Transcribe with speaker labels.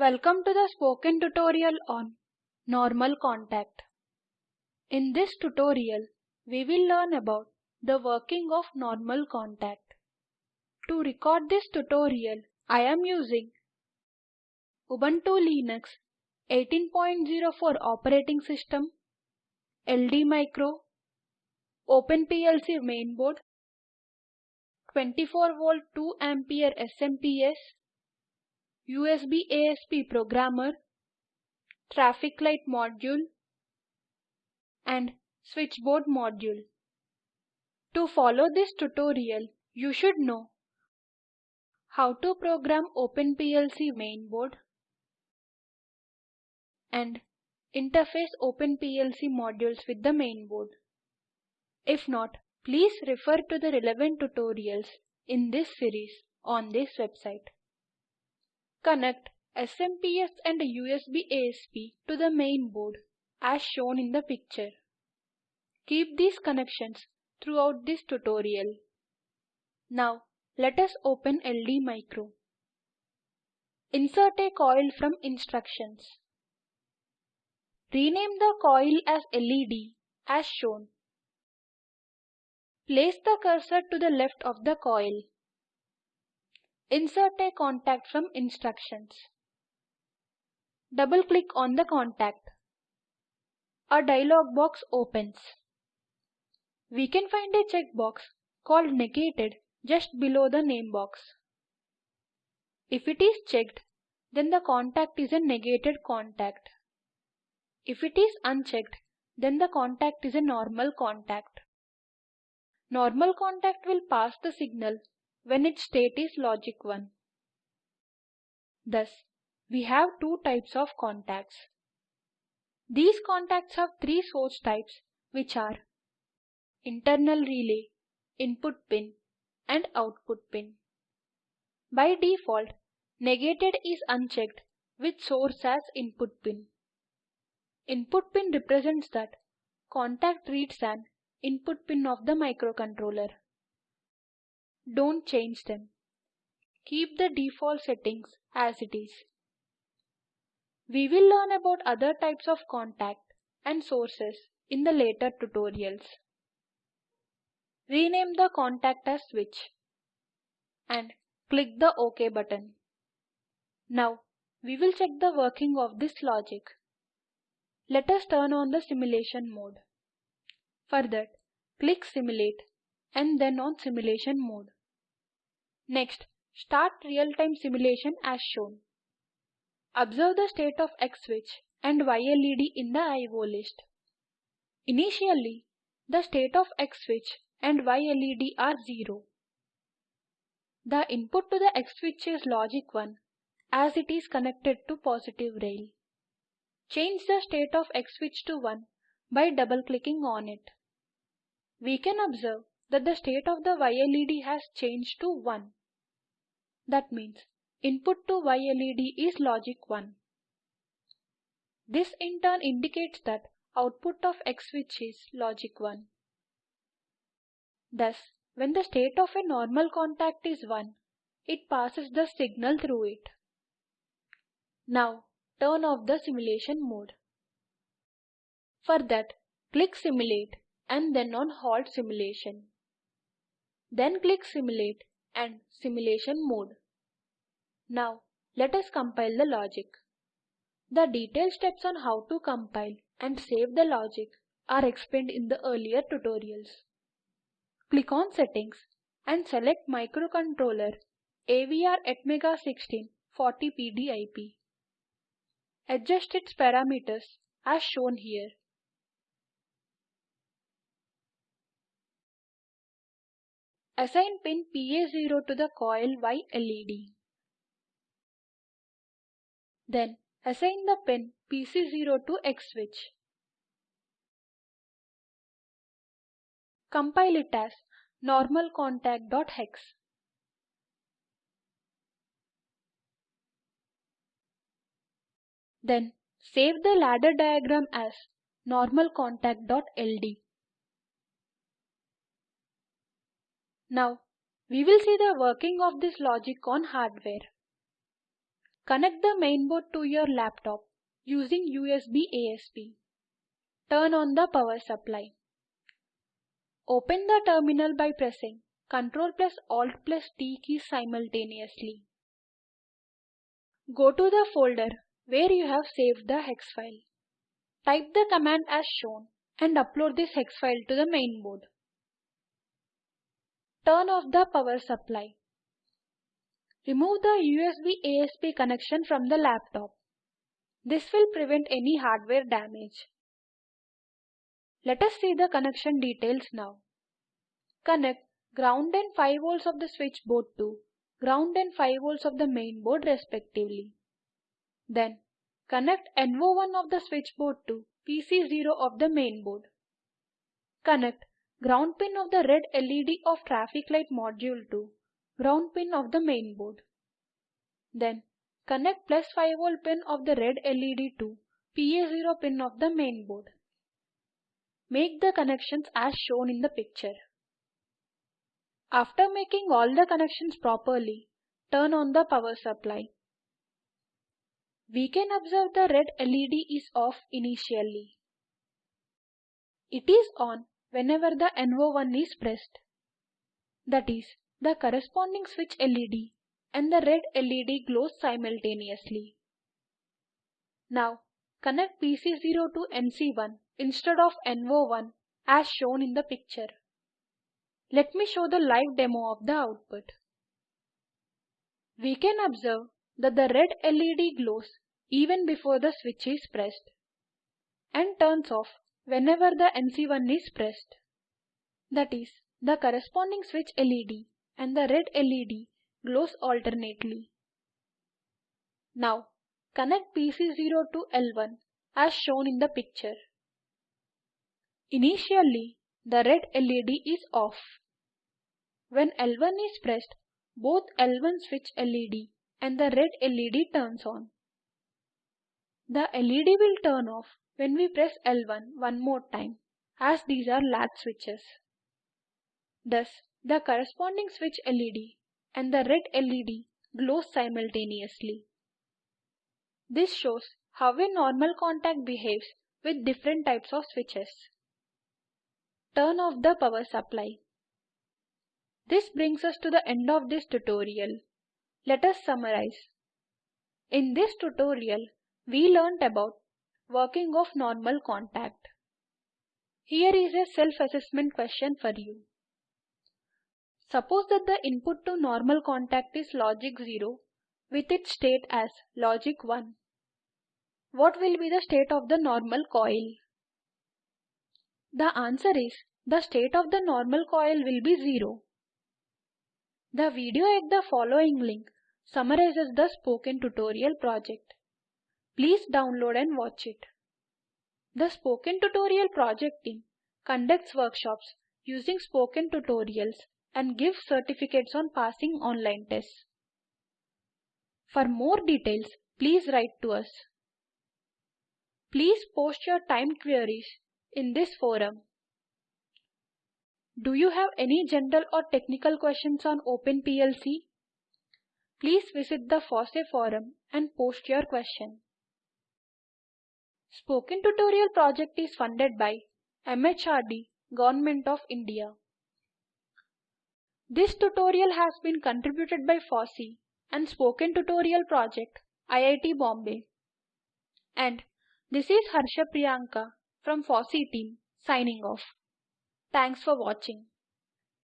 Speaker 1: Welcome to the spoken tutorial on normal contact. In this tutorial, we will learn about the working of normal contact. To record this tutorial, I am using Ubuntu Linux 18.04 operating system, LD Micro, OpenPLC mainboard, 24 volt 2 ampere SMPS, USB ASP programmer, traffic light module, and switchboard module. To follow this tutorial, you should know how to program OpenPLC mainboard and interface OpenPLC modules with the mainboard. If not, please refer to the relevant tutorials in this series on this website. Connect SMPS and USB ASP to the main board as shown in the picture. Keep these connections throughout this tutorial. Now let us open LD Micro. Insert a coil from instructions. Rename the coil as LED as shown. Place the cursor to the left of the coil. Insert a contact from instructions. Double click on the contact. A dialog box opens. We can find a checkbox called negated just below the name box. If it is checked, then the contact is a negated contact. If it is unchecked, then the contact is a normal contact. Normal contact will pass the signal when its state is logic 1. Thus, we have two types of contacts. These contacts have three source types which are internal relay, input pin and output pin. By default, negated is unchecked with source as input pin. Input pin represents that contact reads an input pin of the microcontroller. Don't change them. Keep the default settings as it is. We will learn about other types of contact and sources in the later tutorials. Rename the contact as switch and click the OK button. Now we will check the working of this logic. Let us turn on the simulation mode. For that, click Simulate and then on Simulation mode. Next, start real-time simulation as shown. Observe the state of X switch and Y LED in the IO list. Initially, the state of X switch and Y LED are 0. The input to the X switch is logic 1 as it is connected to positive rail. Change the state of X switch to 1 by double clicking on it. We can observe that the state of the Y LED has changed to 1. That means input to YLED is logic 1. This in turn indicates that output of X switch is logic 1. Thus, when the state of a normal contact is 1, it passes the signal through it. Now, turn off the simulation mode. For that, click Simulate and then on Halt Simulation. Then click Simulate and simulation mode. Now let us compile the logic. The detailed steps on how to compile and save the logic are explained in the earlier tutorials. Click on Settings and select Microcontroller AVR Atmega 16 40PDIP. Adjust its parameters as shown here. Assign pin PA0 to the coil Y LED. Then assign the pin PC0 to X switch. Compile it as normal contact.hex. Then save the ladder diagram as normal Now, we will see the working of this logic on hardware. Connect the mainboard to your laptop using USB ASP. Turn on the power supply. Open the terminal by pressing Ctrl plus Alt plus T keys simultaneously. Go to the folder where you have saved the hex file. Type the command as shown and upload this hex file to the mainboard. Turn off the power supply. Remove the USB ASP connection from the laptop. This will prevent any hardware damage. Let us see the connection details now. Connect ground and 5 volts of the switchboard to ground and 5 volts of the mainboard respectively. Then connect NO1 of the switchboard to PC0 of the mainboard. Connect ground pin of the red LED of traffic light module to ground pin of the main board. Then connect plus 5 volt pin of the red LED to PA0 pin of the main board. Make the connections as shown in the picture. After making all the connections properly, turn on the power supply. We can observe the red LED is off initially. It is on whenever the NO1 is pressed. That is, the corresponding switch LED and the red LED glows simultaneously. Now, connect PC0 to NC1 instead of NO1 as shown in the picture. Let me show the live demo of the output. We can observe that the red LED glows even before the switch is pressed and turns off whenever the NC1 is pressed. That is, the corresponding switch LED and the red LED glows alternately. Now, connect PC0 to L1 as shown in the picture. Initially, the red LED is off. When L1 is pressed, both L1 switch LED and the red LED turns on. The LED will turn off when we press L1 one more time as these are latch switches. Thus, the corresponding switch LED and the red LED glows simultaneously. This shows how a normal contact behaves with different types of switches. Turn off the power supply. This brings us to the end of this tutorial. Let us summarize. In this tutorial, we learnt about working of normal contact. Here is a self-assessment question for you. Suppose that the input to normal contact is logic 0 with its state as logic 1. What will be the state of the normal coil? The answer is the state of the normal coil will be 0. The video at the following link summarizes the spoken tutorial project. Please download and watch it. The Spoken Tutorial project team conducts workshops using spoken tutorials and gives certificates on passing online tests. For more details, please write to us. Please post your timed queries in this forum. Do you have any general or technical questions on OpenPLC? Please visit the FOSSEE forum and post your question. Spoken Tutorial project is funded by MHRD, Government of India. This tutorial has been contributed by FOSSEE and Spoken Tutorial Project, IIT Bombay. And this is Harsha Priyanka from FOSSEE team signing off. Thanks for watching.